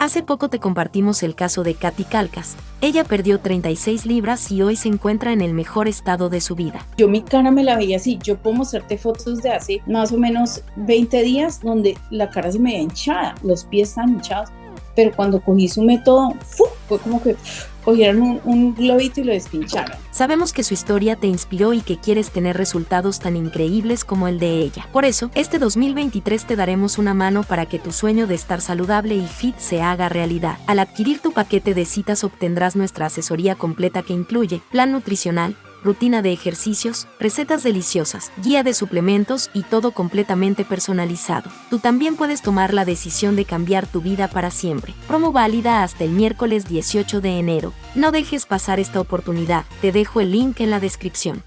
Hace poco te compartimos el caso de Katy Calcas. Ella perdió 36 libras y hoy se encuentra en el mejor estado de su vida. Yo mi cara me la veía así. Yo puedo mostrarte fotos de hace más o menos 20 días donde la cara se me veía hinchada, los pies están hinchados. Pero cuando cogí su método, fue como que un, globito y lo despincharon. Sabemos que su historia te inspiró y que quieres tener resultados tan increíbles como el de ella. Por eso, este 2023 te daremos una mano para que tu sueño de estar saludable y fit se haga realidad. Al adquirir tu paquete de citas obtendrás nuestra asesoría completa que incluye plan nutricional, rutina de ejercicios, recetas deliciosas, guía de suplementos y todo completamente personalizado. Tú también puedes tomar la decisión de cambiar tu vida para siempre. Promo válida hasta el miércoles 18 de enero. No dejes pasar esta oportunidad, te dejo el link en la descripción.